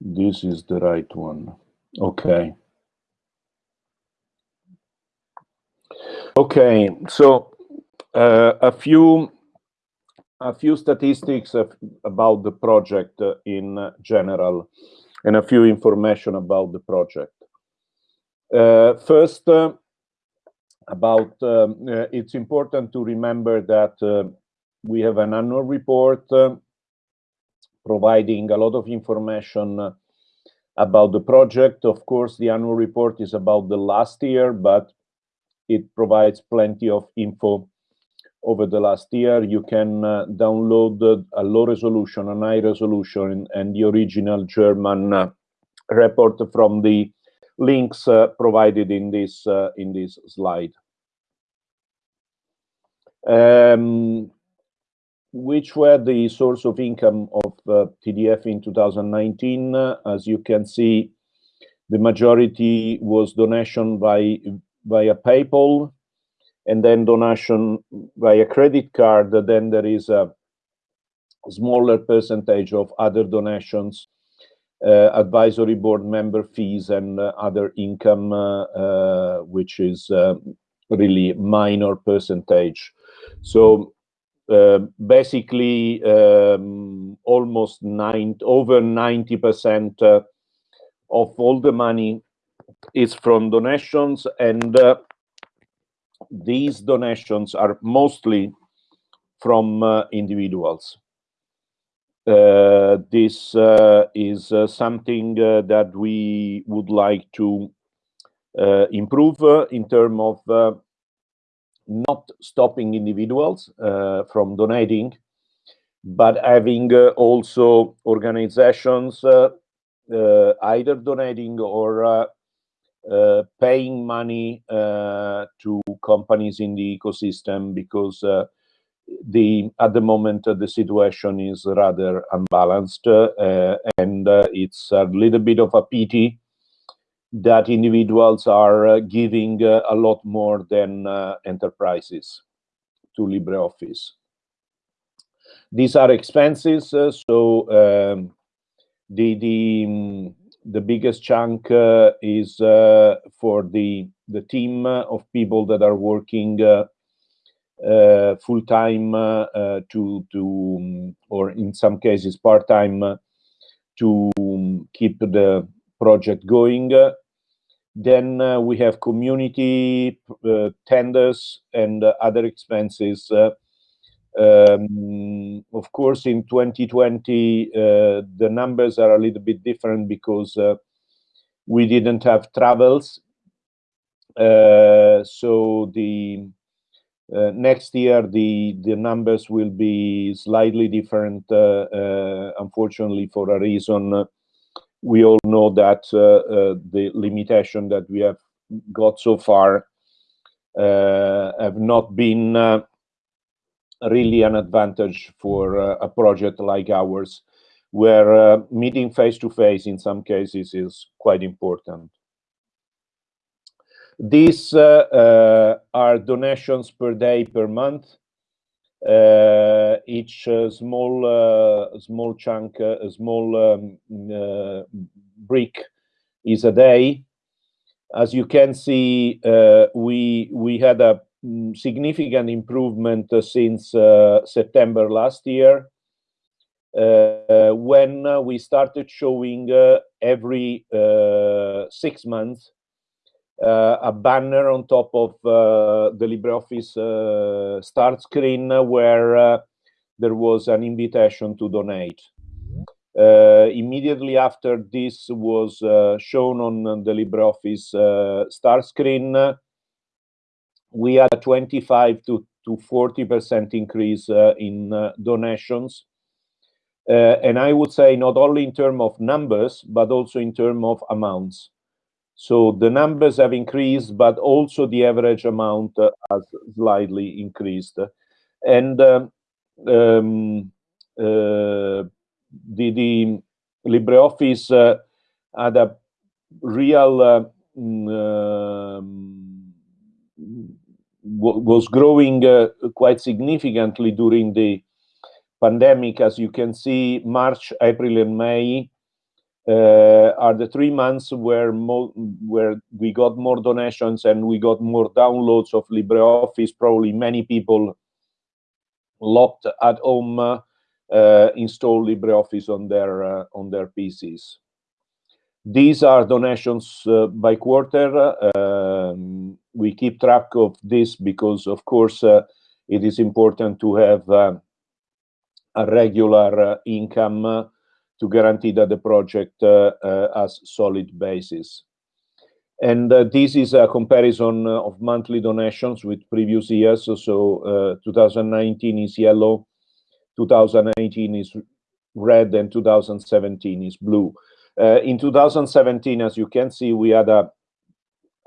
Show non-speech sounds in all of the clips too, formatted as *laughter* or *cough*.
This is the right one. Okay. Okay, so uh, a few a few statistics of, about the project uh, in general and a few information about the project. Uh, first, uh, about um, uh, it's important to remember that uh, we have an annual report providing a lot of information about the project. Of course, the annual report is about the last year, but it provides plenty of info over the last year. You can uh, download a low resolution, a high resolution, and the original German uh, report from the links uh, provided in this uh, in this slide. Um, which were the source of income of uh, TDF in 2019? as you can see, the majority was donation by via PayPal, and then donation via credit card. Then there is a smaller percentage of other donations, uh, advisory board member fees, and uh, other income, uh, uh which is uh, really minor percentage. So uh, basically, um, almost nine, over 90% of all the money is from donations and uh, these donations are mostly from uh, individuals. Uh, this uh, is uh, something uh, that we would like to improve in terms of not stopping individuals uh, from donating, but having uh, also organizations uh, either donating or uh, paying money uh, to companies in the ecosystem because uh, the at the moment the situation is rather unbalanced and it's a little bit of a pity that individuals are giving a lot more than enterprises to LibreOffice. These are expenses, so um, the the the biggest chunk uh, is uh, for the the team of people that are working uh, full time to to um, or in some cases part time to um, keep the project going. Then uh, we have community uh, tenders and uh, other expenses um, of course, in 2020, uh, the numbers are a little bit different because uh, we didn't have travels. Uh, so the uh, next year, the, the numbers will be slightly different, uh, uh, unfortunately, for a reason. We all know that the limitation that we have got so far have not been really an advantage for uh, a project like ours, where uh, meeting face-to-face -face in some cases is quite important. These uh, are donations per day per month. Uh, each uh, small uh, small chunk, a small um, brick is a day. As you can see, we we had a Mm, significant improvement uh, since uh, September last year, uh, when we started showing every six months a banner on top of the LibreOffice start screen where there was an invitation to donate. Uh, immediately after this was uh, shown on the LibreOffice uh, start screen, we had a 25 to, to 40% increase uh, in uh, donations. Uh, and I would say not only in terms of numbers, but also in terms of amounts. So the numbers have increased, but also the average amount uh, has slightly increased. And um, um, uh, the, the LibreOffice uh, had a real mm, um, was growing uh, quite significantly during the pandemic. As you can see, March, April, and May are the three months where where we got more donations and we got more downloads of LibreOffice. Probably many people locked at home uh, install LibreOffice on their uh, on their PCs. These are donations uh, by quarter. Um, we keep track of this because, of course, it is important to have a regular income to guarantee that the project has solid basis. And uh, this is a comparison of monthly donations with previous years. So uh, 2019 is yellow, 2018 is red, and 2017 is blue. Uh, in 2017, as you can see, we had a,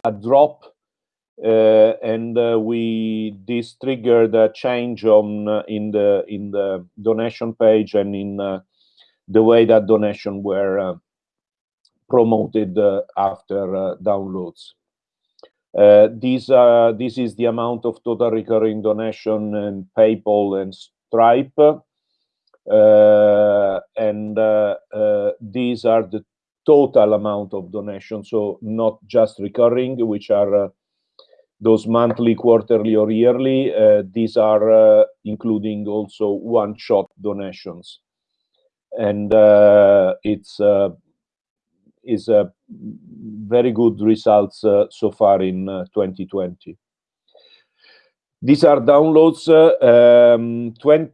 a drop uh, and uh, we this triggered a change on uh, in the in the donation page and in uh, the way that donation were uh, promoted after downloads. these this is the amount of total recurring donation and PayPal and Stripe. Uh, and uh, uh, these are the total amount of donations, so not just recurring, which are those monthly, quarterly, or yearly. these are including also one-shot donations. And it's is a very good results uh, so far in uh, 2020. These are downloads. Uh, um, 20,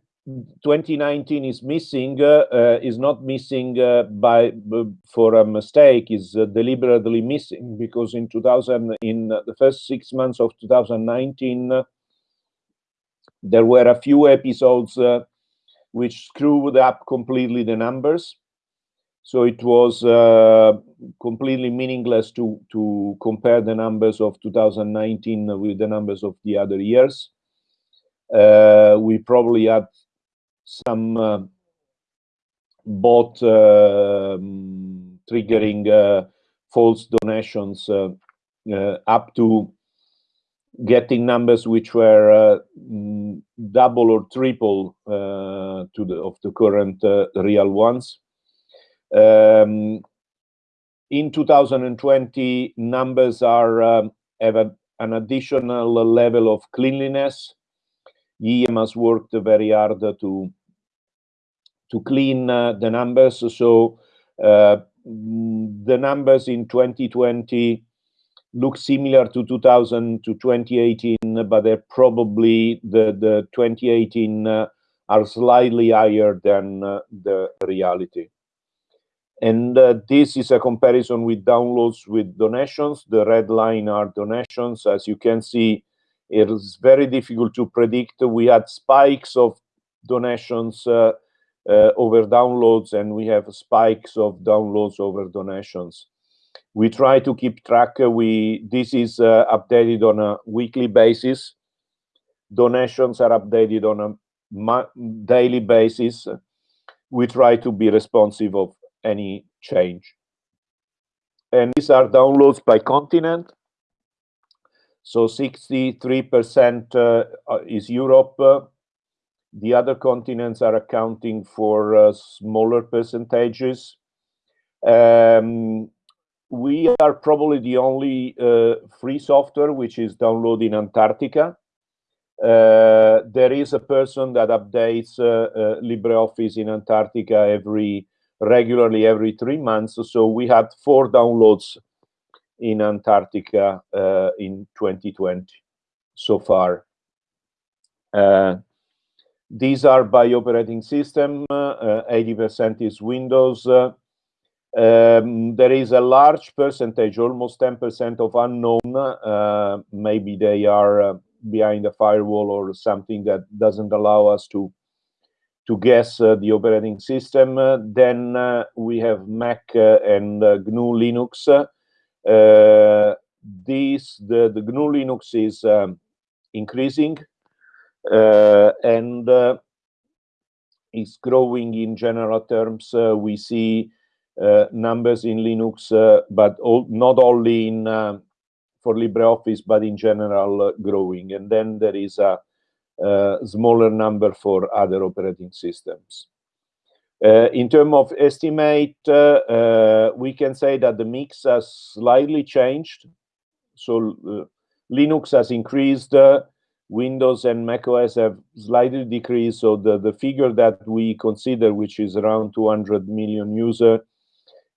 2019 is missing uh, is not missing uh, by for a mistake is uh, deliberately missing because in 2000 in the first six months of 2019 there were a few episodes uh, which screwed up completely the numbers. So it was uh, completely meaningless to to compare the numbers of 2019 with the numbers of the other years. Uh, we probably had some uh, bot um, triggering uh, false donations uh, up to getting numbers which were mm, double or triple to the of the current real ones. Um, in 2020, numbers are um, have a, an additional level of cleanliness EM has worked very hard to to clean uh, the numbers. So uh, the numbers in 2020 look similar to 2000 to 2018, but they're probably the the 2018 uh, are slightly higher than uh, the reality. And uh, this is a comparison with downloads with donations. The red line are donations. As you can see, it is very difficult to predict. We had spikes of donations uh, uh, over downloads, and we have spikes of downloads over donations. We try to keep track. Uh, we this is uh, updated on a weekly basis. Donations are updated on a daily basis. We try to be responsive of any change. And these are downloads by continent. So 63% uh, uh, is Europe. the other continents are accounting for uh, smaller percentages. Um, we are probably the only uh, free software which is downloaded in Antarctica. Uh, there is a person that updates uh, LibreOffice in Antarctica every regularly every three months. So we had four downloads in Antarctica uh, in 2020 so far. Uh, these are by operating system, 80% uh, is Windows. Uh, um, there is a large percentage, almost 10% of unknown. Uh, maybe they are behind a firewall or something that doesn't allow us to to guess uh, the operating system. Uh, then uh, we have Mac and GNU Linux. Uh, this the the GNU Linux is um, increasing uh, and uh, is growing in general terms. we see numbers in Linux, but all, not only in for LibreOffice, but in general growing. And then there is a, a smaller number for other operating systems. Uh, in terms of estimate, uh, uh, we can say that the mix has slightly changed. So uh, Linux has increased, uh, Windows and macOS have slightly decreased. So the, the figure that we consider, which is around 200 million user,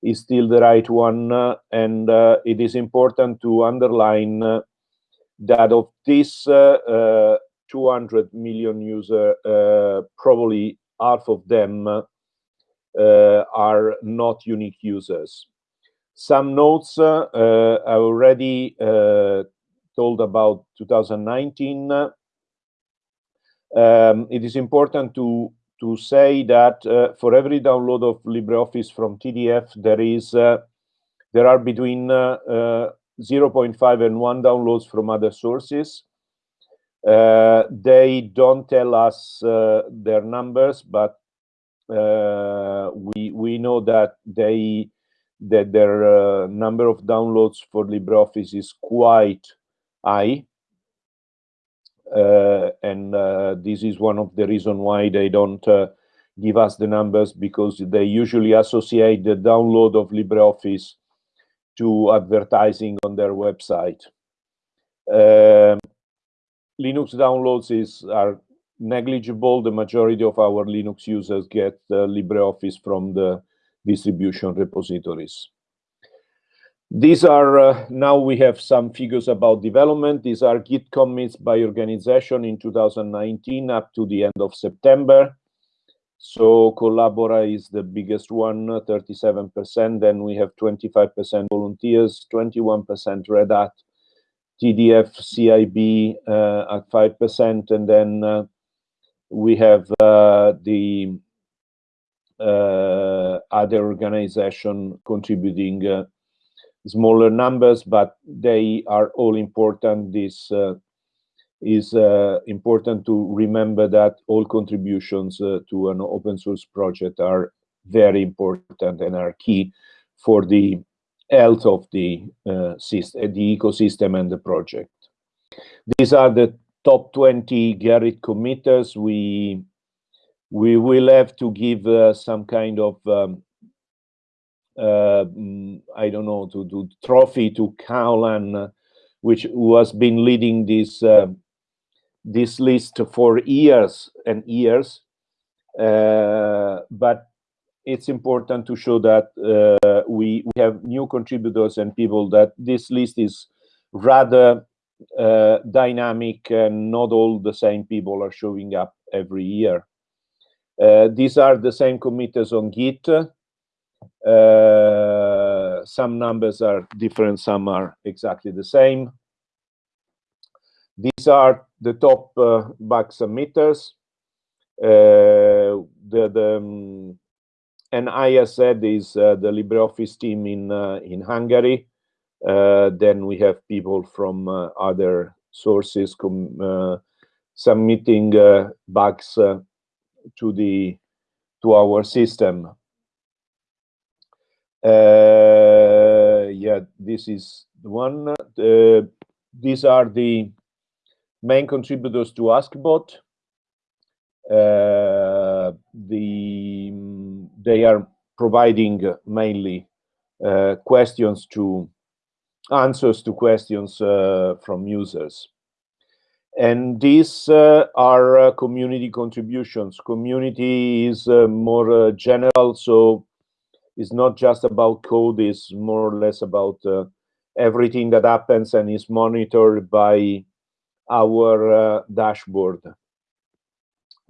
is still the right one. Uh, and it is important to underline that of this 200 million user, probably half of them uh, are not unique users. Some notes uh, I already uh, told about 2019. Um, it is important to to say that uh, for every download of LibreOffice from TDF, there is uh, there are between uh, 0.5 and 1 downloads from other sources. they don't tell us their numbers, but uh, we we know that they that their uh, number of downloads for LibreOffice is quite high. Uh, and uh, this is one of the reasons why they don't uh, give us the numbers because they usually associate the download of LibreOffice to advertising on their website. Um, Linux downloads is are negligible. The majority of our Linux users get uh, LibreOffice from the distribution repositories. These are, uh, now we have some figures about development. These are Git commits by organization in 2019 up to the end of September. So Collabora is the biggest one, 37%. Then we have 25% volunteers, 21% Red Hat, TDF, CIB uh, at 5%, and then uh, we have uh, the uh, other organization contributing uh, smaller numbers, but they are all important. This is uh, important to remember that all contributions uh, to an open source project are very important and are key for the health of the uh, system, the ecosystem and the project. These are the top 20 Gerrit committers, we we will have to give uh, some kind of um, uh, I don't know to do trophy to Caolán, uh, which has been leading this uh, this list for years and years. Uh, but it's important to show that uh, we we have new contributors and people that this list is rather uh, dynamic and not all the same people are showing up every year. Uh, these are the same committers on Git. Uh, some numbers are different, some are exactly the same. These are the top uh, bug submitters. Uh, the, the um, is uh, the LibreOffice team in in Hungary. Uh, then we have people from uh, other sources uh, submitting bugs to the to our system. Yeah, this is the one. these are the main contributors to Askbot. Uh, the they are providing mainly uh, questions to answers to questions uh, from users. And these uh, are uh, community contributions. Community is uh, more uh, general, so it's not just about code, it's more or less about uh, everything that happens and is monitored by our dashboard.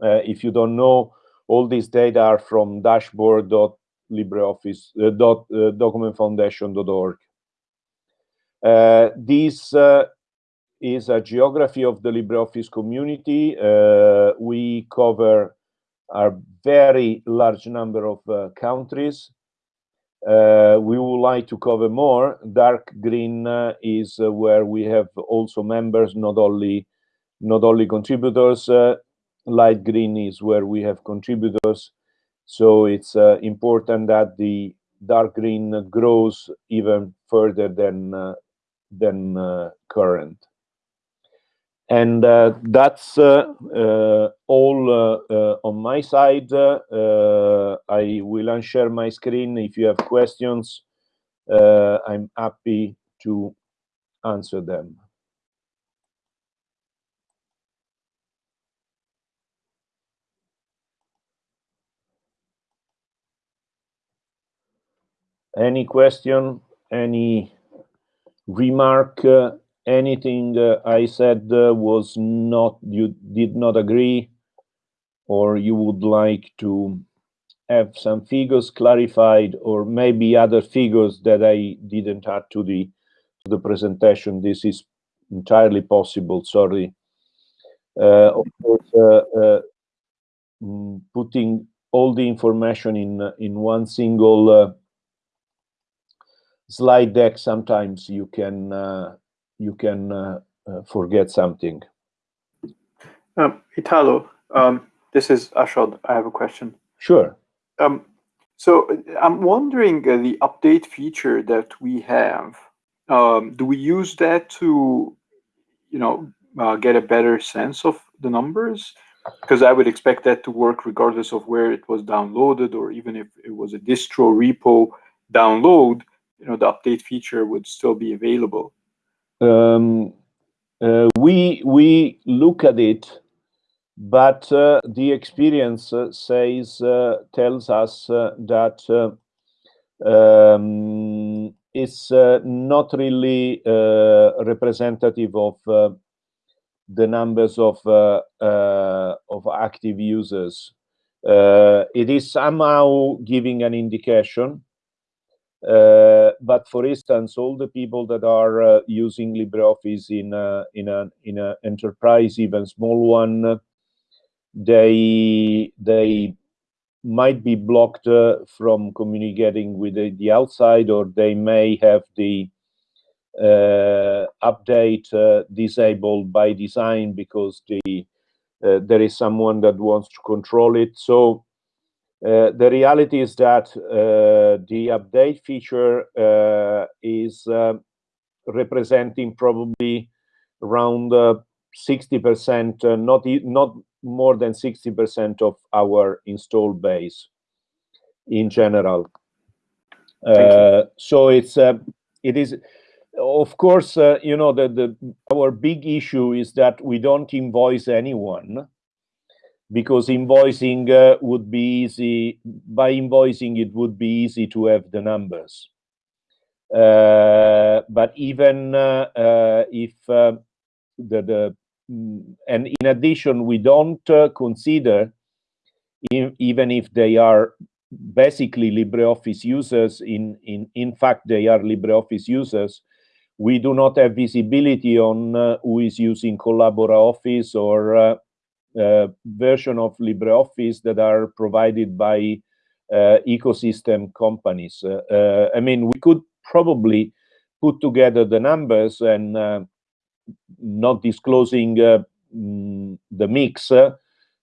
if you don't know, all these data are from dashboard.libreoffice.documentfoundation.org. Uh, this uh, is a geography of the LibreOffice community. Uh, we cover a very large number of uh, countries. Uh, we would like to cover more. Dark green uh, is where we have also members, not only not only contributors. light green is where we have contributors. So it's important that the dark green grows even further than than uh, current. And uh, that's uh, uh, all on my side. I will unshare my screen. If you have questions, I'm happy to answer them. Any question? Any remark? Uh, anything uh, I said uh, was not, you did not agree, or you would like to have some figures clarified, or maybe other figures that I didn't add to the to the presentation. This is entirely possible. Sorry. Uh, of course, uh, uh, mm, putting all the information in in one single slide deck, sometimes you can uh, you can uh, uh, forget something. Um, Italo, um, this is Ashod. I have a question. Sure. Um, so I'm wondering uh, the update feature that we have. Um, do we use that to, you know, uh, get a better sense of the numbers? Because I would expect that to work regardless of where it was downloaded, or even if it was a distro repo download you know the update feature would still be available? Um, uh, we we look at it, but uh, the experience uh, says uh, tells us uh, that um, it's not really representative of the numbers of of active users. it is somehow giving an indication but for instance, all the people that are uh, using LibreOffice in a, in a in an enterprise, even small one, they they might be blocked uh, from communicating with the, the, outside, or they may have the uh, update uh, disabled by design because the there is someone that wants to control it. So uh, the reality is that uh, the update feature uh, is um, representing probably around 60%, uh, not, not more than 60% of our install base in general. Uh, so it's it is of course you know the, the our big issue is that we don't invoice anyone because invoicing uh, would be easy. By invoicing, it would be easy to have the numbers. Uh, but even uh, uh if uh, the, the mm, and in addition, we don't uh, consider in, even if they are basically LibreOffice users. In in in fact, they are LibreOffice users. We do not have visibility on who is using Collabora Office or version of LibreOffice that are provided by uh, ecosystem companies. Uh, I mean, we could probably put together the numbers and not disclosing mm, the mix,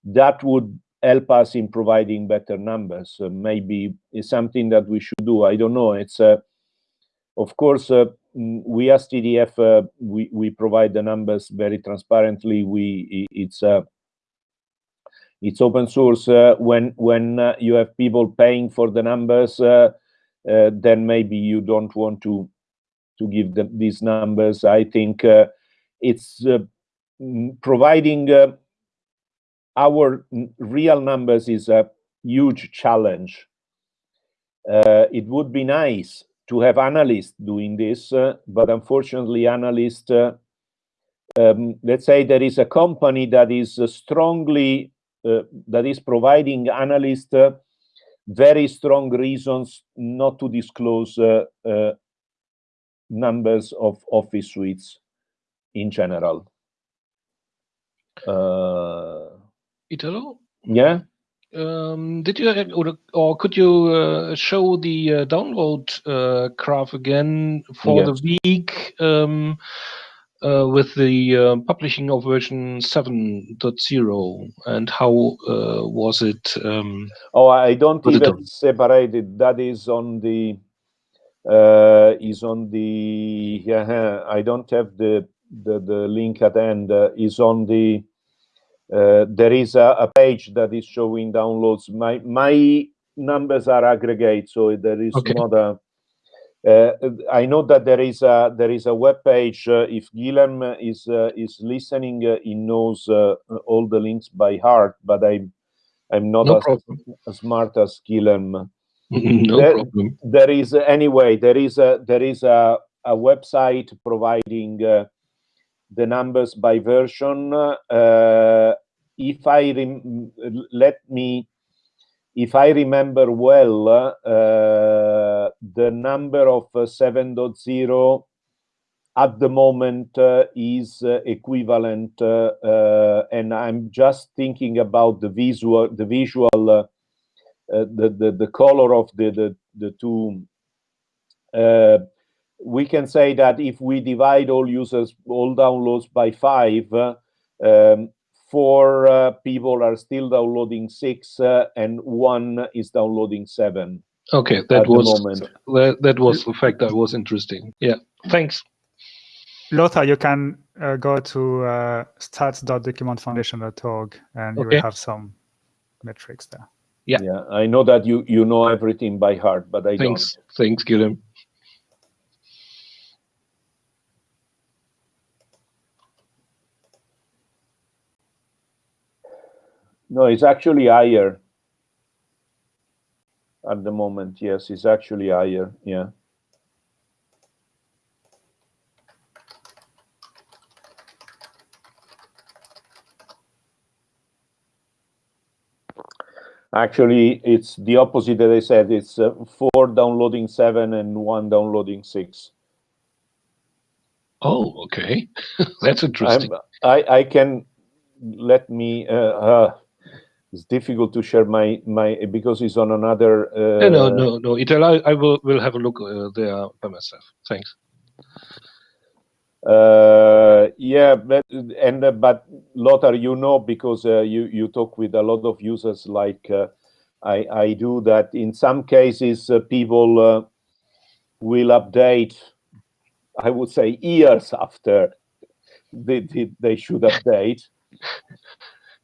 that would help us in providing better numbers. Uh, maybe it's something that we should do. I don't know. It's uh, of course uh, mm, we as TDF we we provide the numbers very transparently. We it's it's open source uh, when when uh, you have people paying for the numbers uh, then maybe you don't want to to give them these numbers. I think it's providing our real numbers is a huge challenge. Uh, it would be nice to have analysts doing this, uh, but unfortunately, analysts, uh, um, let's say there is a company that is strongly that is providing analysts uh, very strong reasons not to disclose uh, numbers of office suites in general. Italo? Yeah. Um, did you or, or could you uh, show the uh, download uh, graph again for yes. the week? Um, uh, with the uh, publishing of version 7.0 and how uh, was it um, oh i don't even separate it that is on the uh, is on the yeah i don't have the the, the link at end uh, is on the uh, there is a, a, page that is showing downloads. My my numbers are aggregate, so there is okay. not a. Uh, I know that there is a there is a web page. Uh, if Guilhem is uh, is listening, uh, he knows all the links by heart. But I'm I'm not no as, as, smart as Guilhem. *laughs* no there, problem. There is anyway. There is a there is a a website providing the numbers by version. Uh, if I let me, if I remember well, uh, the number of uh, 7.0 at the moment uh, is uh, equivalent, and I'm just thinking about the visual, the visual, the, the the color of the the, the two we can say that if we divide all users, all downloads by five, uh, um, four uh, people are still downloading six, uh, and one is downloading seven. Okay, that was that, that was the fact that was interesting. Yeah, thanks. Lothar, you can uh, go to uh, stats.documentfoundation.org and you will have some metrics there. Yeah. yeah, I know that you you know everything by heart, but I thanks. don't. Thanks, Guilhem. No, it's actually higher at the moment. Yes, it's actually higher. Yeah. Actually, it's the opposite that I said. It's uh, four downloading seven and one downloading six. Oh, okay. *laughs* That's interesting. I'm, i I can let me uh, uh, it's difficult to share my my because it's on another. Uh, no, no, no, no. It allow, I will will have a look uh, there by myself. Thanks. Uh, yeah, but and uh, but Lothar, you know, because uh, you you talk with a lot of users like uh, I I do that. In some cases, uh, people uh, will update. I would say years after they they, they should update.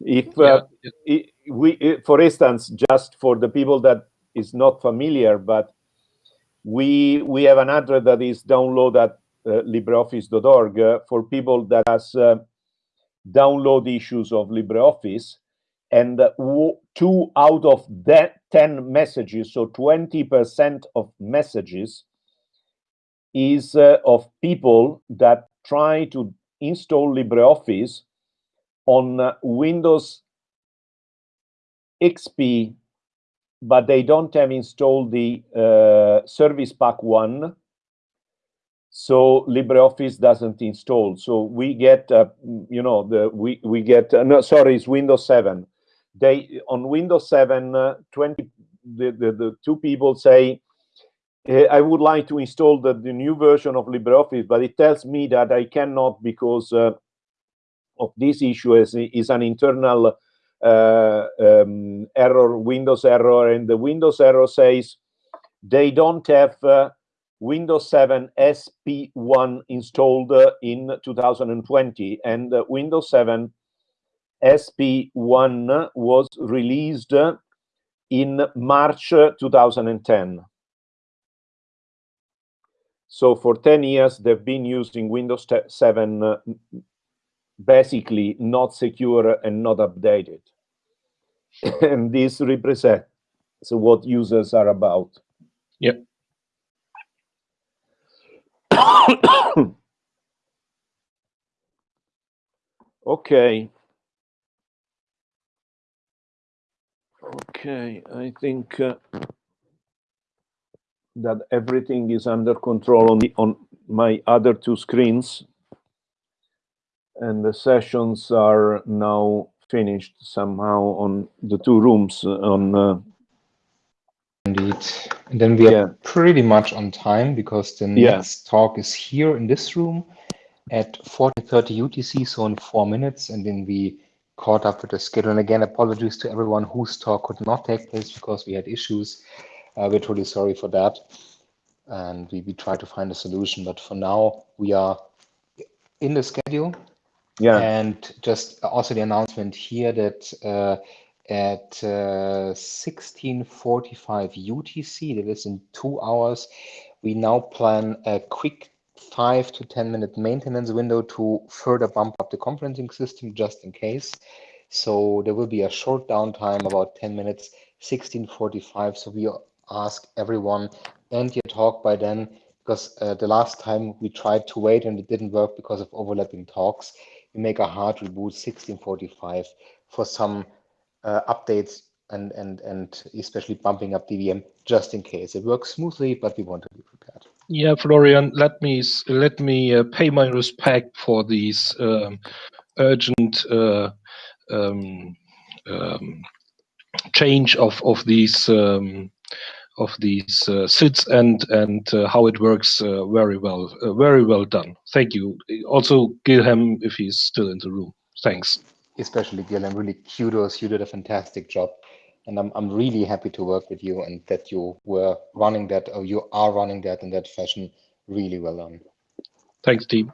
If uh, yeah. We, for instance, just for the people that is not familiar, but we we have an address that is download at uh, LibreOffice.org uh, for people that has uh, download issues of LibreOffice, and two out of that 10 messages, so 20% of messages, is of people that try to install LibreOffice on Windows XP, but they don't have installed the uh, Service Pack 1. So LibreOffice doesn't install. So we get, uh, you know, the we we get uh, no, sorry, it's Windows 7. They on Windows 7, uh, 20 the, the the two people say, I would like to install the, the new version of LibreOffice, but it tells me that I cannot because uh, of this issue is, is an internal uh, um, error, Windows error, and the Windows error says they don't have uh, Windows 7 SP1 installed uh, in 2020, and uh, Windows 7 SP1 was released in March 2010. So for 10 years, they've been using Windows 7 uh, basically not secure and not updated. *laughs* and this represents what users are about. Yep. *coughs* okay. Okay, I think uh, that everything is under control on the on my other two screens and the sessions are now finished somehow on the two rooms on uh, indeed. And then we are pretty much on time because the yeah. next talk is here in this room at 40:30 UTC so in 4 minutes. And then we caught up with the schedule. And again apologies to everyone whose talk could not take place because we had issues. Uh, we're truly sorry for that. And we, we try to find a solution. But for now we are in the schedule. Yeah. And just also the announcement here that uh, at 16:45 UTC, that is in two hours, we now plan a quick five to 10 minute maintenance window to further bump up the conferencing system just in case. So there will be a short downtime, about 10 minutes, 1645. So we ask everyone end your talk by then, because uh, the last time we tried to wait and it didn't work because of overlapping talks. We make a hard reboot 1645 for some uh, updates and, and, and especially bumping up DVM just in case. It works smoothly, but we want to be prepared. Yeah, Florian, let me let me uh, pay my respect for these um, urgent uh, um, um, change of of these um, of these uh, SIDS and and uh, how it works uh, very well, uh, very well done. Thank you. Also, Guilhem, if he's still in the room. Thanks. Especially Guilhem, really kudos. You did a fantastic job and I'm, I'm really happy to work with you and that you were running that or you are running that in that fashion really well done. Thanks, team.